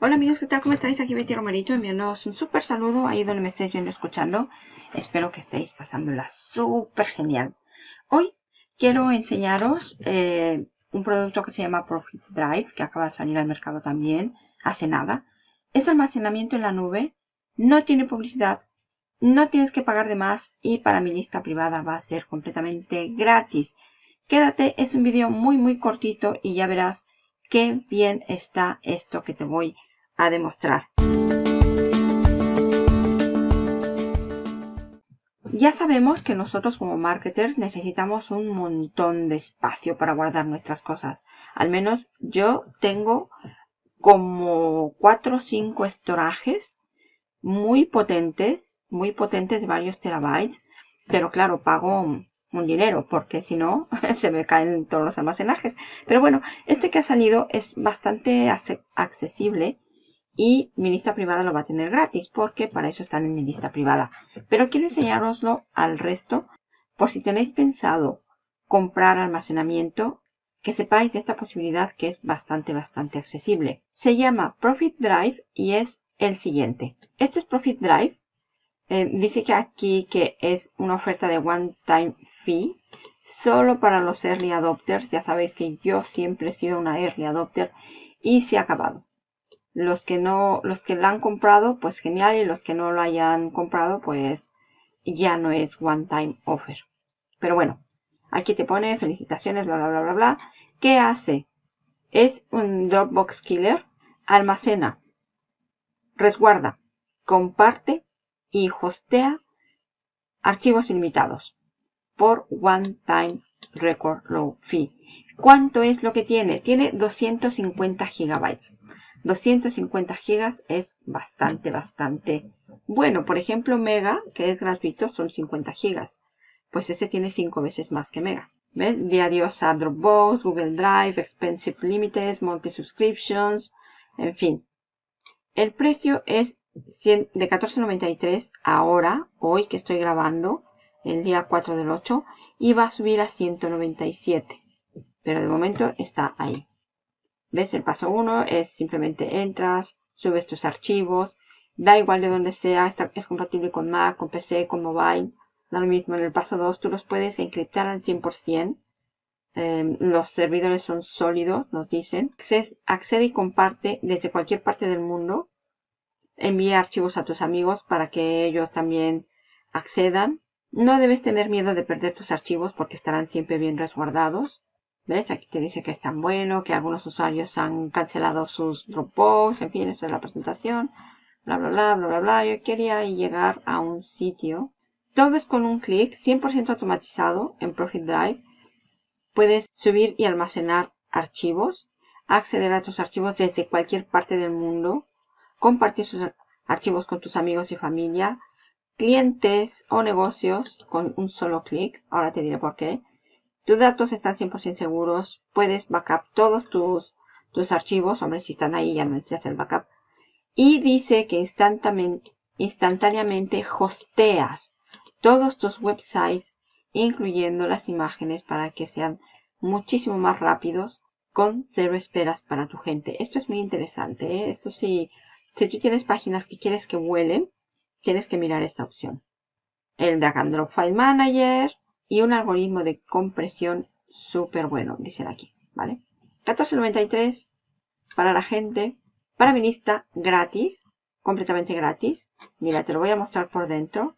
Hola amigos, ¿qué tal? ¿Cómo estáis? Aquí Betty Romerito enviándoos un súper saludo ahí donde me estéis viendo escuchando. Espero que estéis pasándola súper genial. Hoy quiero enseñaros eh, un producto que se llama Profit Drive, que acaba de salir al mercado también, hace nada. Es almacenamiento en la nube, no tiene publicidad, no tienes que pagar de más y para mi lista privada va a ser completamente gratis. Quédate, es un vídeo muy muy cortito y ya verás qué bien está esto que te voy a a demostrar. Ya sabemos que nosotros como marketers necesitamos un montón de espacio para guardar nuestras cosas. Al menos yo tengo como 4 o 5 estorajes muy potentes, muy potentes de varios terabytes. Pero claro, pago un dinero porque si no se me caen todos los almacenajes. Pero bueno, este que ha salido es bastante accesible y mi lista privada lo va a tener gratis porque para eso están en mi lista privada. Pero quiero enseñaroslo al resto por si tenéis pensado comprar almacenamiento, que sepáis esta posibilidad que es bastante, bastante accesible. Se llama Profit Drive y es el siguiente. Este es Profit Drive. Eh, dice que aquí que es una oferta de One Time Fee solo para los Early Adopters. Ya sabéis que yo siempre he sido una Early Adopter y se ha acabado. Los que no, los que la han comprado, pues genial. Y los que no lo hayan comprado, pues ya no es one time offer. Pero bueno, aquí te pone felicitaciones, bla, bla, bla, bla, bla. ¿Qué hace? Es un Dropbox Killer. Almacena, resguarda, comparte y hostea archivos ilimitados por One Time Record Low Fee. ¿Cuánto es lo que tiene? Tiene 250 gigabytes. 250 gigas es bastante, bastante bueno. Por ejemplo, Mega, que es gratuito, son 50 gigas. Pues ese tiene 5 veces más que Mega. ¿Ven? Diarios a Dropbox, Google Drive, Expensive Limited, Multi Subscriptions, en fin. El precio es de 14.93 ahora, hoy que estoy grabando, el día 4 del 8, y va a subir a 197. Pero de momento está ahí. ¿Ves? El paso 1 es simplemente entras, subes tus archivos, da igual de donde sea, es compatible con Mac, con PC, con mobile, da lo mismo. En el paso 2 tú los puedes encriptar al 100%. Em, los servidores son sólidos, nos dicen. accede y comparte desde cualquier parte del mundo. Envía archivos a tus amigos para que ellos también accedan. No debes tener miedo de perder tus archivos porque estarán siempre bien resguardados. ¿Ves? Aquí te dice que es tan bueno, que algunos usuarios han cancelado sus Dropbox, en fin, esa es la presentación. Bla, bla, bla, bla, bla, bla. Yo quería llegar a un sitio. Todo es con un clic, 100% automatizado en Profit Drive. Puedes subir y almacenar archivos, acceder a tus archivos desde cualquier parte del mundo, compartir sus archivos con tus amigos y familia, clientes o negocios con un solo clic. Ahora te diré por qué tus datos están 100% seguros. Puedes backup todos tus, tus archivos. Hombre, si están ahí ya no necesitas el backup. Y dice que instantáneamente, hosteas todos tus websites, incluyendo las imágenes, para que sean muchísimo más rápidos con cero esperas para tu gente. Esto es muy interesante. ¿eh? Esto sí, si tú tienes páginas que quieres que vuelen, tienes que mirar esta opción. El Drag and Drop File Manager, y un algoritmo de compresión súper bueno, dicen aquí, ¿vale? 14.93 para la gente, para mi lista gratis, completamente gratis. Mira, te lo voy a mostrar por dentro.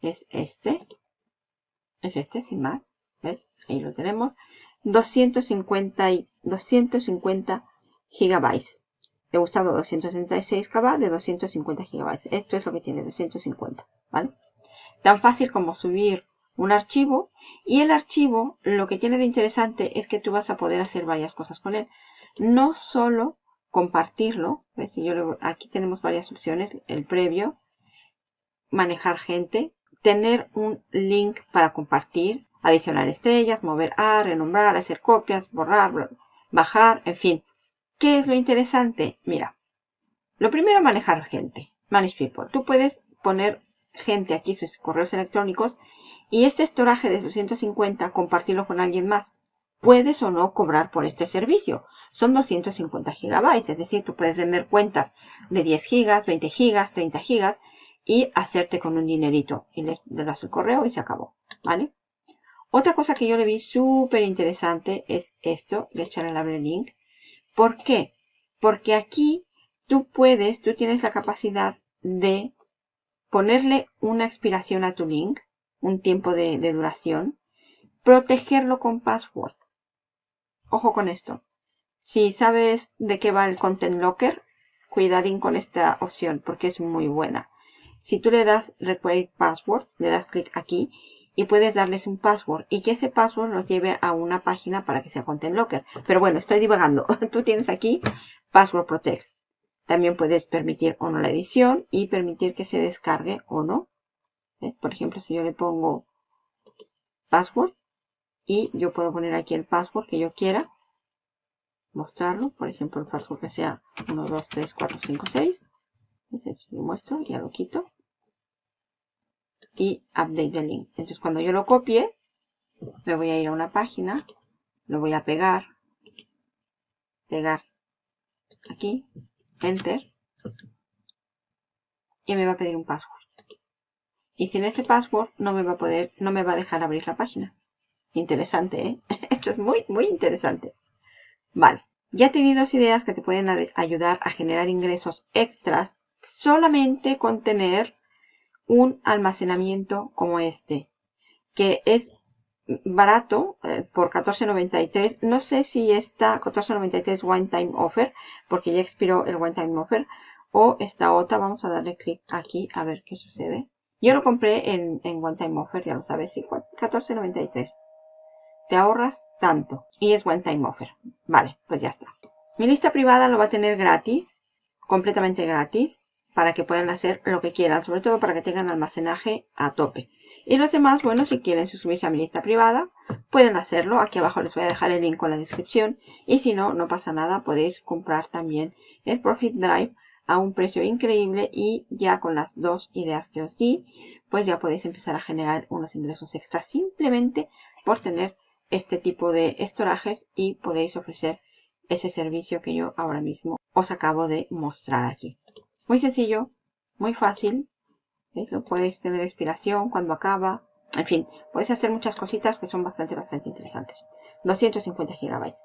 Es este. Es este, sin más. ¿Ves? Ahí lo tenemos. 250, y 250 gigabytes. He usado 266 KB de 250 gigabytes. Esto es lo que tiene, 250, ¿vale? Tan fácil como subir un archivo y el archivo lo que tiene de interesante es que tú vas a poder hacer varias cosas con él. No solo compartirlo, Yo aquí tenemos varias opciones, el previo, manejar gente, tener un link para compartir, adicionar estrellas, mover a, renombrar, hacer copias, borrar, bajar, en fin. ¿Qué es lo interesante? Mira, lo primero manejar gente, manage people. Tú puedes poner gente aquí sus correos electrónicos y este estoraje de 250 compartirlo con alguien más. puedes o no cobrar por este servicio. Son 250 gigabytes, es decir, tú puedes vender cuentas de 10 gigas, 20 gigas, 30 gigas y hacerte con un dinerito. Y le, das el correo y se acabó, ¿vale? Otra cosa que yo le vi súper interesante es esto, de el link. ¿Por qué? Porque aquí tú puedes, tú tienes la capacidad de ponerle una expiración a tu link, un tiempo de, duración, protegerlo con password. Ojo con esto. Si sabes de qué va el Content Locker, cuidadín con esta opción porque es muy buena. Si tú le das Require Password, le das clic aquí y puedes darles un password y que ese password los lleve a una página para que sea Content Locker. Pero bueno, estoy divagando. Tú tienes aquí Password Protect. También puedes permitir o no la edición y permitir que se descargue o no. Por ejemplo, si yo le pongo password y yo puedo poner aquí el password que yo quiera mostrarlo. Por ejemplo, el password que sea 1, 2, 3, 4, 5, 6. lo muestro, ya lo quito. Y update the link. Entonces, cuando yo lo copie, me voy a ir a una página, lo voy a pegar, pegar aquí, enter, y me va a pedir un password. Y sin ese password no me va a poder, no me va a dejar abrir la página. Interesante, ¿eh? Esto es muy, muy interesante. Vale, ya te di dos ideas que te pueden ayudar a generar ingresos extras solamente con tener un almacenamiento como este, que es barato eh, por $14.93. No sé si está $14.93 One Time Offer, porque ya expiró el One Time Offer, o esta otra. Vamos a darle clic aquí a ver qué sucede. Yo lo compré en, en One Time Offer, ya lo sabes, sí, $14.93 te ahorras tanto. Y es one time offer. Vale, pues ya está. Mi lista privada lo va a tener gratis, completamente gratis, para que puedan hacer lo que quieran, sobre todo para que tengan almacenaje a tope. Y los demás, bueno, si quieren suscribirse a mi lista privada, pueden hacerlo. Aquí abajo les voy a dejar el link con la descripción. Y si no, no pasa nada, podéis comprar también el Profit Drive a un precio increíble y ya con las dos ideas que os di, pues ya podéis empezar a generar unos ingresos extras simplemente por tener este tipo de estorajes y podéis ofrecer ese servicio que yo ahora mismo os acabo de mostrar aquí. Muy sencillo, muy fácil. ¿Veis? Lo podéis tener expiración cuando acaba. En fin, podéis hacer muchas cositas que son bastante, bastante interesantes. 250 gigabytes.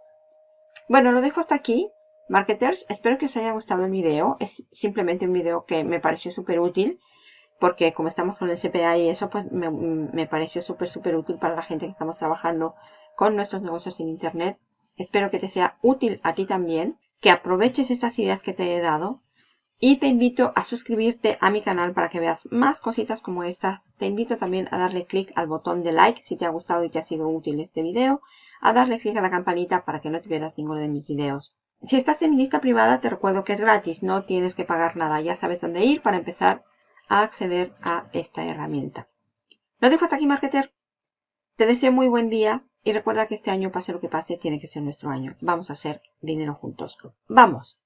Bueno, lo dejo hasta aquí. Marketers, espero que os haya gustado el video. Es simplemente un video que me pareció súper útil. Porque como estamos con el CPA y eso, pues me, pareció súper, súper útil para la gente que estamos trabajando con nuestros negocios en Internet. Espero que te sea útil a ti también, que aproveches estas ideas que te he dado y te invito a suscribirte a mi canal para que veas más cositas como estas. Te invito también a darle clic al botón de like si te ha gustado y te ha sido útil este video, a darle clic a la campanita para que no te pierdas ninguno de mis videos. Si estás en mi lista privada te recuerdo que es gratis, no tienes que pagar nada, ya sabes dónde ir para empezar a acceder a esta herramienta. Lo dejo hasta aquí, marketer. Te deseo muy buen día y recuerda que este año, pase lo que pase, tiene que ser nuestro año. Vamos a hacer dinero juntos. ¡Vamos!